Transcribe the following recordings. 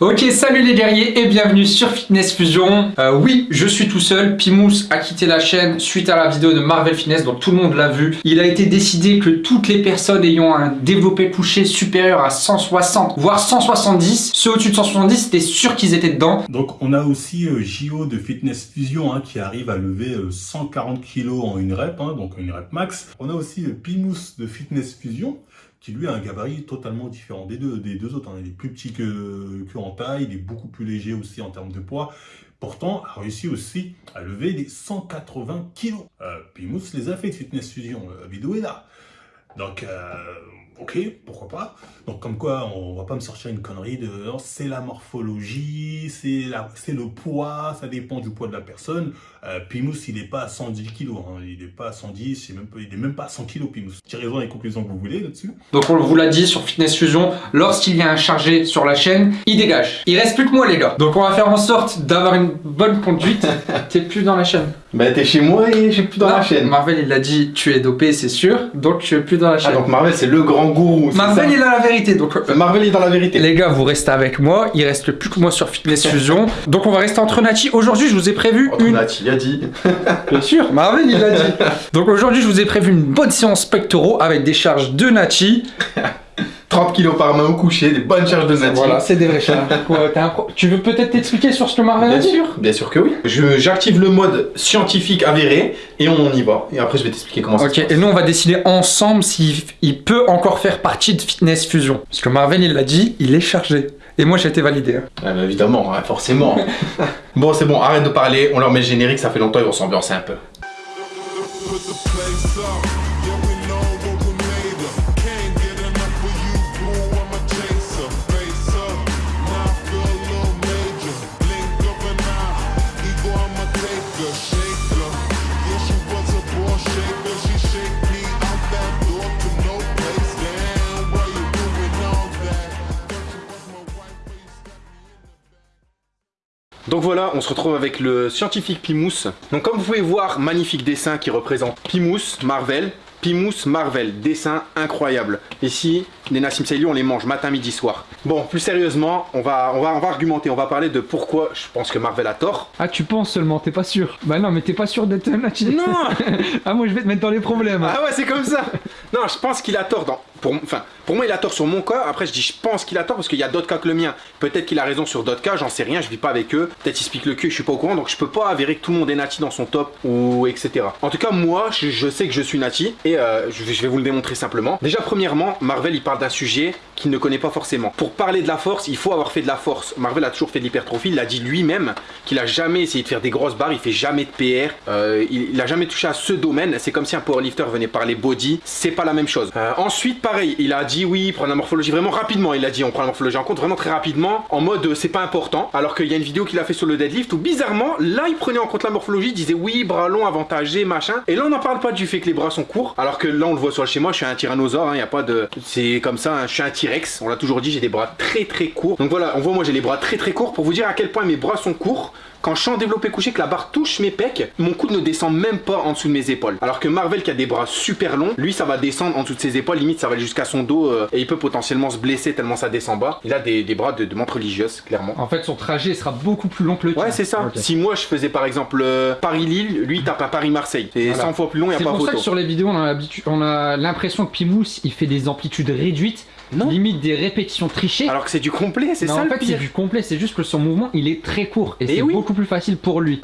Ok, salut les guerriers et bienvenue sur Fitness Fusion. Euh, oui, je suis tout seul. Pimous a quitté la chaîne suite à la vidéo de Marvel Fitness, donc tout le monde l'a vu. Il a été décidé que toutes les personnes ayant un développé couché supérieur à 160, voire 170, ceux au-dessus de 170, c'était sûr qu'ils étaient dedans. Donc on a aussi euh, JO de Fitness Fusion hein, qui arrive à lever euh, 140 kg en une rep, hein, donc une rep max. On a aussi euh, Pimous de Fitness Fusion qui lui a un gabarit totalement différent des deux, autres. hein. Il est plus petit que, en taille, il est beaucoup plus léger aussi en termes de poids. Pourtant, a réussi aussi à lever des 180 kilos. Euh, Pimous les a fait de Fitness Fusion. Euh, La vidéo est là. Donc, euh, ok, pourquoi pas. Donc, comme quoi, on va pas me sortir une connerie de non, c'est la morphologie, c'est la- c'est le poids, ça dépend du poids de la personne. Euh, Pimous, il n'est pas à 110 kilos, hein. il n'est pas à 110, il n'est même, pas- il est même pas à 100 kilos, Pimous. Tirez-en les conclusions que vous voulez là-dessus. Donc on vous l'a dit sur Fitness Fusion, lorsqu'il y a un chargé sur la chaîne, il dégage. Il reste plus que moi les gars. Donc on va faire en sorte d'avoir une bonne conduite. T'es plus dans la chaîne. Bah t'es chez moi et je suis plus dans Non, la chaîne. Marvel il a dit tu es dopé c'est sûr, donc tu es plus dans la Ah chaîne. donc Marvel c'est le grand gourou. Marvel il a la vérité donc euh, Marvel est dans la vérité. Les gars, vous restez avec moi, il reste plus que moi sur Fitness Fusion. Donc on va rester entre Nati. Aujourd'hui, je vous ai prévu Entre une... Nati a dit. Bien sûr, Marvel, il l'a dit. Donc aujourd'hui, je vous ai prévu une bonne séance pectoraux avec des charges de Nati. 30 kilos par main au coucher, des bonnes charges de Nati. Voilà, c'est des vraies charges. Quoi, t'as un pro- Tu veux peut-être t'expliquer sur ce que Marvel a Bien dit sûr, bien sûr que oui. Je- J'active le mode scientifique avéré et on y va. Et après je vais t'expliquer comment ça Ok, se et passe. nous on va décider ensemble s'il il peut encore faire partie de Fitness Fusion. Parce que Marvel, il l'a dit, il est chargé. Et moi, j'ai été validé. hein. Ah bah, évidemment, hein, forcément. bon c'est bon, arrête de parler, on leur met le générique, ça fait longtemps, ils vont s'ambiancer un peu. Donc voilà, on se retrouve avec le scientifique Pimous. Donc comme vous pouvez voir, magnifique dessin qui représente Pimous, Marvel. Pimous, Marvel, dessin incroyable. Ici, les Nassim Saïli, on les mange matin, midi, soir. Bon, plus sérieusement, on va, on, va, on va argumenter, on va parler de pourquoi je pense que Marvel a tort. Ah, tu penses seulement, t'es pas sûr Bah non, mais t'es pas sûr d'être Nati. Non Ah, moi, je vais te mettre dans les problèmes. Ah ouais, c'est comme ça Non, je pense qu'il a tort dans... Pour, enfin, pour moi, il a tort sur mon cas. Après, je dis je pense qu'il a tort parce qu'il y a d'autres cas que le mien. Peut-être qu'il a raison sur d'autres cas, j'en sais rien, je vis pas avec eux. Peut-être il se pique le cul, je suis pas au courant, donc je peux pas avérer que tout le monde est nati dans son top ou etc. En tout cas, moi, je, je sais que je suis nati et euh, je vais vous le démontrer simplement. Déjà, premièrement, Marvel, il parle d'un sujet qu'il ne connaît pas forcément. Pour parler de la force, il faut avoir fait de la force. Marvel a toujours fait de l'hypertrophie, il l'a dit lui-même qu'il a jamais essayé de faire des grosses barres, il fait jamais de PR, euh, il, il a jamais touché à ce domaine. C'est comme si un powerlifter venait parler body, c'est pas la même chose. Euh, ensuite, pareil, il a dit oui, prendre la morphologie vraiment rapidement. Il a dit on prend la morphologie en compte vraiment très rapidement, en mode euh, c'est pas important. Alors qu'il y a une vidéo qu'il a fait sur le deadlift où bizarrement, là il prenait en compte la morphologie, disait oui, bras longs, avantagés, machin. Et là on n'en parle pas du fait que les bras sont courts, alors que là on le voit sur le schéma, je suis un tyrannosaure, il y a pas de. C'est comme ça, je suis un T-Rex, on l'a toujours dit, j'ai des bras très très courts. Donc voilà, on voit moi j'ai les bras très très courts pour vous dire à quel point mes bras sont courts. Quand je suis en développé couché, que la barre touche mes pecs, mon coude ne descend même pas en dessous de mes épaules. Alors que Marvel qui a des bras super longs, lui ça va descendre en dessous de ses épaules, limite ça va aller jusqu'à son dos euh, et il peut potentiellement se blesser tellement ça descend bas. Il a des, des bras de, de montre religieuse, clairement. En fait, son trajet sera beaucoup plus long que le tien. Ouais, c'est ça. Si moi je faisais par exemple euh, Paris-Lille, lui il tape un Paris-Marseille. C'est Voilà. 100 fois plus long, il C'est a pas pour ça photo. que sur les vidéos, on a l'habitu- on a l'impression que Pimous, il fait des amplitudes réduites, Non. limite des répétitions trichées. Alors que c'est du complet, c'est ça en le fait, c'est du complet, c'est juste que son mouvement, il est très court et Eh c'est oui. beaucoup plus facile pour lui.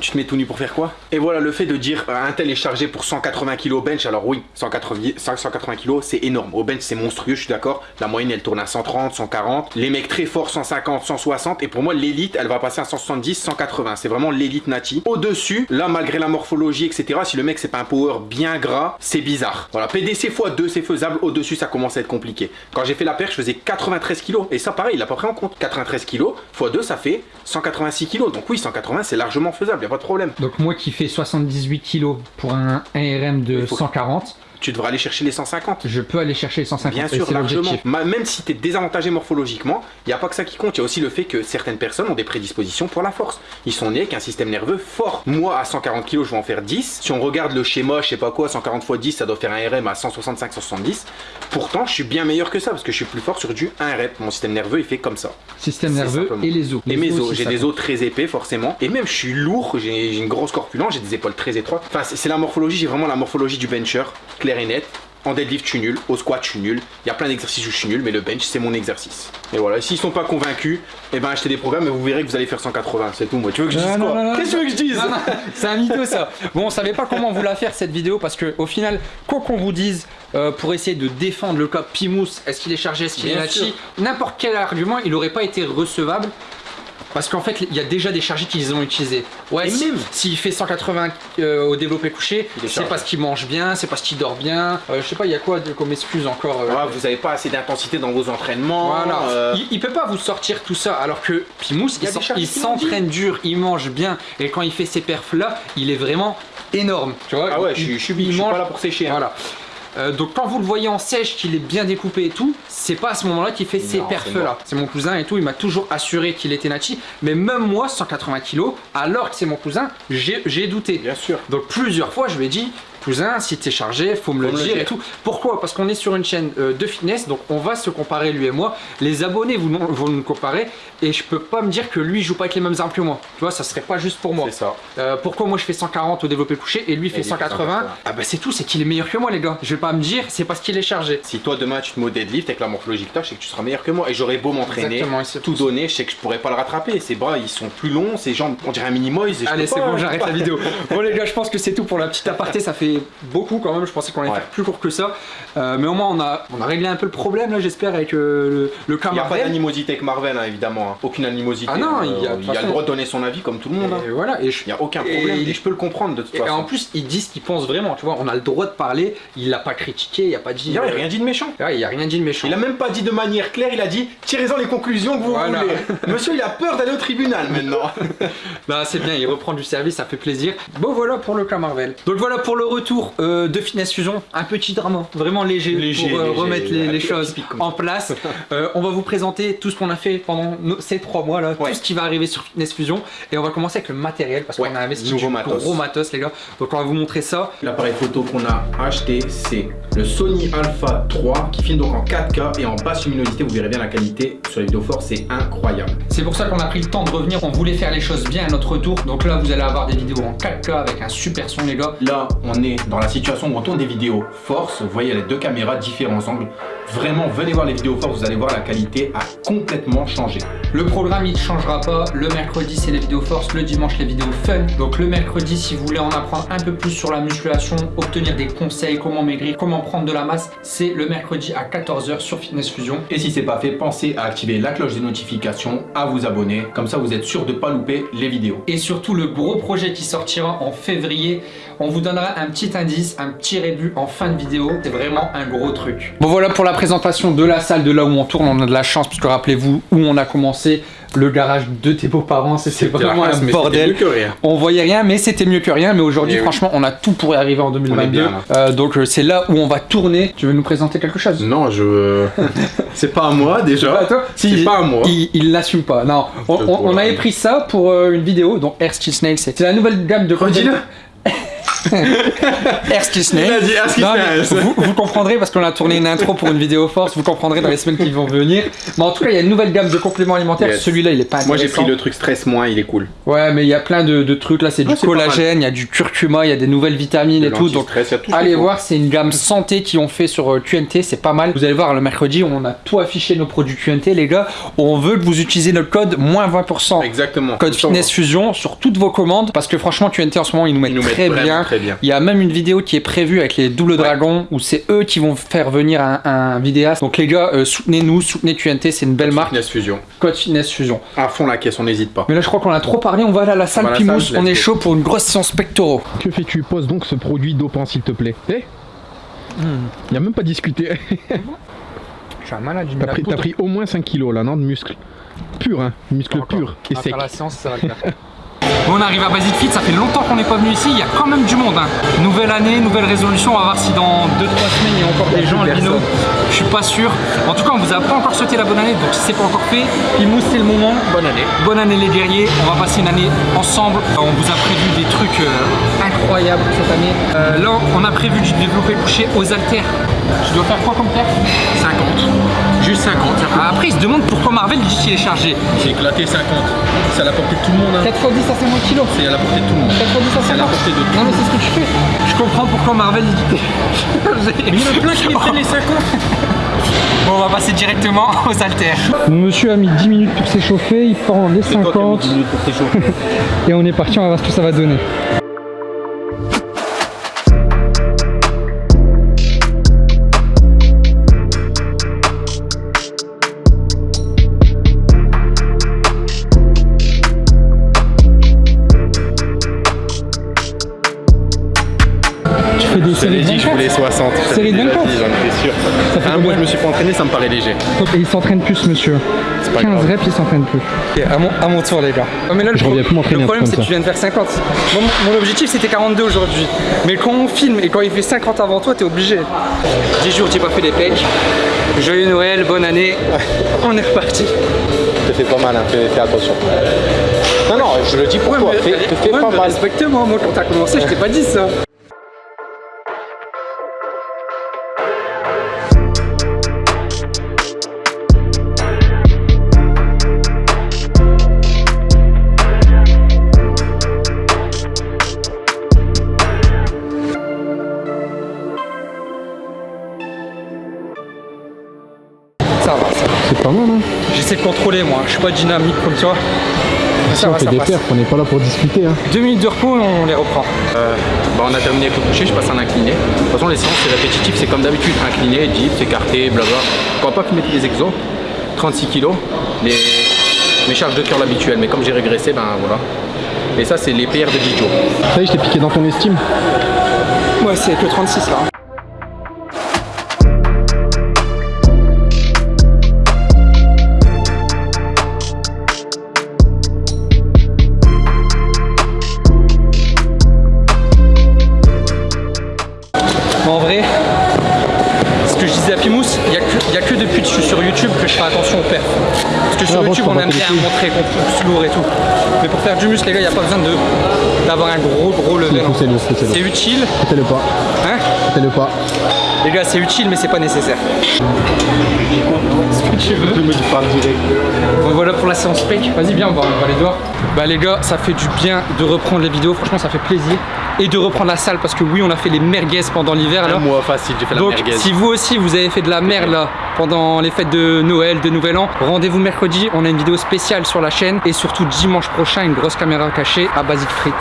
Tu te mets tout nu pour faire quoi? Et voilà, le fait de dire euh, un tel est chargé pour 180 kg au bench, alors oui, 180, 180 kg c'est énorme. Au bench c'est monstrueux, je suis d'accord. La moyenne elle tourne à 130, 140. Les mecs très forts 150, 160. Et pour moi, l'élite elle va passer à 170, 180. C'est vraiment l'élite nati. Au-dessus, là malgré la morphologie, etc., si le mec c'est pas un power bien gras, c'est bizarre. Voilà, PDC x2 c'est faisable. Au-dessus, ça commence à être compliqué. Quand j'ai fait la perche, je faisais 93 kg. Et ça, pareil, il a pas pris en compte. 93 kg x2, ça fait 186 kg. Donc oui, 180 c'est largement faisable, y a pas de problème. Donc moi qui fais 78 kilos pour un ARM de Il faut- 140, tu devrais aller chercher les 150. Je peux aller chercher les 150. Bien sûr, largement. Même si tu es désavantagé morphologiquement, il n'y a pas que ça qui compte. Il y a aussi le fait que certaines personnes ont des prédispositions pour la force. Ils sont nés avec un système nerveux fort. Moi, à 140 kg, je vais en faire 10. Si on regarde le schéma, je sais pas quoi, 140 x 10, ça doit faire un RM à 165-170. Pourtant, je suis bien meilleur que ça parce que je suis plus fort sur du 1 rep. Mon système nerveux, il fait comme ça. Système nerveux simplement. et les os. Et mes os, j'ai des os très épais forcément. Et même je suis lourd, j'ai une grosse corpulence, j'ai des épaules très étroites. Enfin, c'est la morphologie, j'ai vraiment la morphologie du bencher, clair et net. En deadlift, je suis nul. Au squat, je suis nul. Il y a plein d'exercices où je suis nul, mais le bench, c'est mon exercice. Et voilà, s'ils sont pas convaincus, eh ben achetez des programmes et vous verrez que vous allez faire 180. C'est tout, moi. Tu veux que je dise Non, quoi Qu'est-ce que tu veux que je dise c'est un mytho ça. Bon, on savait pas comment vous la faire cette vidéo parce que au final, quoi qu'on vous dise euh, pour essayer de défendre le cas Pimous, est-ce qu'il est chargé, est-ce qu'il est sûr. n'importe quel argument, il aurait pas été recevable. Parce qu'en fait, il y a déjà des chargés qu'ils ont utilisés. Ouais, Et si- même- s'il fait 180 euh, au développé couché, c'est parce qu'il mange bien, c'est parce qu'il dort bien. Euh, je sais pas, il y a quoi de- comme excuse encore euh, Ouais, Vous avez pas assez d'intensité dans vos entraînements. Voilà. euh, Il, il peut pas vous sortir tout ça alors que Pimous Il s'entraîne dur, il mange bien et quand il fait ces perfs là, il est vraiment énorme. Tu vois Ah ouais, il- je suis- je suis il big, je suis mange- pas là pour sécher. hein. Voilà. Euh, donc quand vous le voyez en sèche, qu'il est bien découpé et tout, c'est pas à ce moment-là qu'il fait ces Non, perfs là. C'est mon cousin et tout, il m'a toujours assuré qu'il était nachi. Mais même moi, 180 kg, alors que c'est mon cousin, j'ai douté. Bien sûr. Donc plusieurs fois, je lui ai dit, cousin, si t'es chargé, faut me le Faut me le dire et tout. Pourquoi? Parce qu'on est sur une chaîne euh, de fitness, donc on va se comparer lui et moi. Les abonnés vous, vont nous comparer et je peux pas me dire que lui joue pas avec les mêmes armes que moi. Tu vois, ça serait pas juste pour moi. C'est ça. Euh, pourquoi moi je fais 140 au développé couché et lui fait lui fait 180 180. Ah bah c'est tout, c'est qu'il est meilleur que moi les gars. Je vais pas me dire, c'est parce qu'il est chargé. Si toi demain tu te mets au deadlift avec la morphologie que t'as, je sais que tu seras meilleur que moi. Et j'aurais beau m'entraîner, tout donner, je sais que je pourrais pas le rattraper. Ses bras ils sont plus longs, ses jambes on dirait un mini moise. et je Allez, c'est bon, j'arrête la vidéo. Bon, les gars, je pense que c'est tout pour la petite aparté. Ça fait beaucoup quand même. Je pensais qu'on allait Ouais. faire plus court que ça. Euh, mais au moins, on a, on a réglé un peu le problème, là, j'espère, avec euh, le, le cas Il n'y a pas d'animosité avec Marvel, hein, évidemment. hein. Aucune animosité. Ah non, hein. il y a- le droit de donner son avis comme tout le monde. hein. Et voilà. Et, je- Il n'y a aucun Et problème. Et je peux le comprendre de toute et façon. en plus, ils disent ce qu'ils pensent vraiment. Tu vois, on a le droit de parler. Il l'a pas critiqué, il a pas dit. il n'a rien dit de méchant. Ouais, il a rien dit de méchant. Il a même pas dit de manière claire, il a dit tirez-en les conclusions que vous Voilà. voulez. Monsieur, il a peur d'aller au tribunal maintenant. Bah c'est bien, il reprend du service, ça fait plaisir. Bon voilà pour le cas Marvel. Donc voilà pour le retour euh, de Finesse Fusion, un petit drama, vraiment léger, Léger, pour euh, léger, remettre les, choses en place. Euh, on va vous présenter tout ce qu'on a fait pendant nos- ces trois mois là, Ouais. tout ce qui va arriver sur Fitness Fusion et on va commencer avec le matériel parce Ouais, qu'on a investi nouveau du matos. gros matos les gars. Donc on va vous montrer ça. L'appareil photo qu'on a acheté, c'est le Sony Alpha 3 qui filme donc en 4K et en basse luminosité. Vous verrez bien la qualité sur les vidéos fortes, c'est incroyable. C'est pour ça qu'on a pris le temps de revenir, on voulait faire les choses bien à notre retour. Donc là vous allez avoir des vidéos en 4K avec un super son les gars. Là, on est dans la situation où on tourne des vidéos force. Vous voyez les deux caméras, différents angles. Vraiment, venez voir les vidéos force, vous allez voir la qualité a complètement changé. Le programme il ne changera pas. Le mercredi c'est les vidéos force, le dimanche les vidéos fun. Donc le mercredi si vous voulez en apprendre un peu plus sur la musculation, obtenir des conseils, comment maigrir, comment prendre de la masse, c'est le mercredi à 14h sur Fitness Fusion. Et si c'est pas fait, pensez à activer la cloche des notifications, à vous abonner. Comme ça, vous êtes sûr de pas louper les vidéos. Et surtout le gros projet qui sortira en février. On vous donnera un petit indice, un petit rébut en fin de vidéo. C'est vraiment un gros truc. Bon voilà pour la présentation de la salle de là où on tourne. On a de la chance puisque rappelez-vous où on a commencé. Le garage de tes beaux-parents, c'était vraiment un bordel. que rien. On voyait rien, mais c'était mieux que rien. Mais aujourd'hui, Eh oui. franchement, on a tout pour y arriver en 2022. bien, là. Euh, donc, euh, c'est là où on va tourner. Tu veux nous présenter quelque chose? Non, je. c'est pas à moi Pas déjà. à toi? Si, C'est pas à moi. Il l'assume pas. Non, on, avait pris ça pour euh, une vidéo. Donc, Air Skill Snail, c'est c'est la nouvelle gamme de Redis-le. Snail. vous, vous comprendrez parce qu'on a tourné une intro pour une vidéo force. Vous comprendrez dans les semaines qui vont venir. Mais en tout cas, il y a une nouvelle gamme de compléments alimentaires. Yes. Celui-là, il est pas Moi j'ai pris le truc stress moins, il est cool. Ouais, mais il y a plein de, de trucs là. C'est du mal. collagène, il y a du curcuma, il y a des nouvelles vitamines et tout. Donc, tout Allez voir, c'est une gamme santé qu'ils ont fait sur euh, QNT, c'est pas mal. Vous allez voir le mercredi, on a tout affiché nos produits QNT, les gars. On veut que vous utilisez notre code moins 20%. Exactement. Code Fitness Fusion sur toutes vos commandes parce que franchement QNT en ce moment ils nous mettent, Ils nous mettent très bien. Très bien. Il y a même une vidéo qui est prévue avec les doubles dragons où c'est eux qui vont faire venir un, un vidéaste. Donc les gars, euh, soutenez-nous, soutenez QNT, c'est une belle marque. Fitness Fusion. Code Fitness Fusion. À fond la caisse, on n'hésite pas. Mais là je crois qu'on a trop parlé, on va aller à la salle va à la Pimous, salle, on est chaud pour une grosse séance pectoraux. Que fais-tu? Pose donc ce produit dopant, s'il te plaît. Eh Il a même pas discuté. Je suis un malade, T'as pris, t'as pris au moins 5 kilos là, non? De muscles. Pur, hein Muscles purs et secs. la séance, ça va le faire. On arrive à Basic Fit, ça fait longtemps qu'on n'est pas venu ici, il y a quand même du monde. hein. Nouvelle année, nouvelle résolution, on va voir si dans 2-3 semaines il y a encore des gens albino. Je suis pas sûr. En tout cas, on vous a pas encore souhaité la bonne année, donc si c'est pas encore fait, Pimous c'est le moment. Bonne année. Bonne année les guerriers, on va passer une année ensemble. On vous a prévu des trucs euh, incroyables cette année. Euh, là, on a prévu de développer couché aux haltères. Tu dois faire quoi comme perf 50. Juste 50. Ah, Après, ils se demandent pourquoi Marvel dit qu'il est chargé. J'ai éclaté 50. C'est à la portée de tout le monde. 4 x 10 à 50 kg. C'est à la portée de tout le monde. 4 x 10 à 50 C'est à la portée de tout Non mais c'est ce que tu fais. Je comprends pourquoi Marvel dit t'es Il y en a plein qui les 50. Bon, on va passer directement aux haltères. Monsieur a mis 10 minutes pour s'échauffer, il prend les 50 et on est parti, on va voir ce que ça va donner. Dit, J'en étais sûr. Ça fait Un mois, je me suis pas entraîné, ça me paraît léger. Et il s'entraîne plus, monsieur. pas 15 grave. reps, il s'entraîne plus. Ok, à mon, à mon tour les gars. Oh, mais là, le, Je pro- plus m'entraîner le problème c'est que tu viens de faire 50. Moi, mon, mon objectif c'était 42 aujourd'hui. Mais quand on filme et quand il fait 50 avant toi, t'es obligé. 10 jours, j'ai pas fait les pecs. Joyeux Noël, bonne année. On est reparti. Te fais pas mal, hein. fais, fais attention. Non, non, je le dis pour toi. Fais, te fais Ouais, pas mal. Respecte-moi, moi quand t'as commencé, je t'ai pas dit. Ça J'essaie de contrôler moi, je suis pas dynamique comme toi. Si Ça on va, fait ça des passe. perfs, on n'est pas là pour discuter. Hein. Deux minutes de repos et on les reprend. Euh, bah, on a terminé avec le coucher, je passe en incliné. De toute façon, les séances, c'est répétitif, c'est comme d'habitude. Incliné, dips, écarté, blabla. On va pas filmer tous les exos. 36 kilos. Les... Mes charges de curl habituelles. Mais comme j'ai régressé, ben voilà. Et ça, c'est les PR de Dijo. Ça y est, je t'ai piqué dans ton estime. Ouais, c'est que 36 là. Qu'on pousse lourd et tout. Mais pour faire du muscle, les gars, il n'y a pas besoin d'avoir un gros gros level. hein. C'est utile, Fais-le pas. hein Fais-le pas. Les gars, c'est utile, mais c'est pas nécessaire. Ce que tu veux. Bon, voilà pour la séance spec. Vas-y, viens, on va, on va aller dehors. Bah, les gars, ça fait du bien de reprendre les vidéos. Franchement, ça fait plaisir. Et de reprendre la salle parce que oui, on a fait les merguez pendant l'hiver. là. Un mois facile, j'ai fait la Donc, merguez. si vous aussi vous avez fait de la merde là pendant les fêtes de Noël, de Nouvel An, rendez-vous mercredi. On a une vidéo spéciale sur la chaîne et surtout dimanche prochain, une grosse caméra cachée à Basic Frites.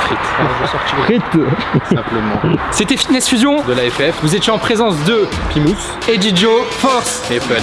Frites. Voilà, je vais sortir. Frites Simplement. C'était Fitness Fusion. De la FF Vous étiez en présence de Pimous Eddie Joe Force. et Fun.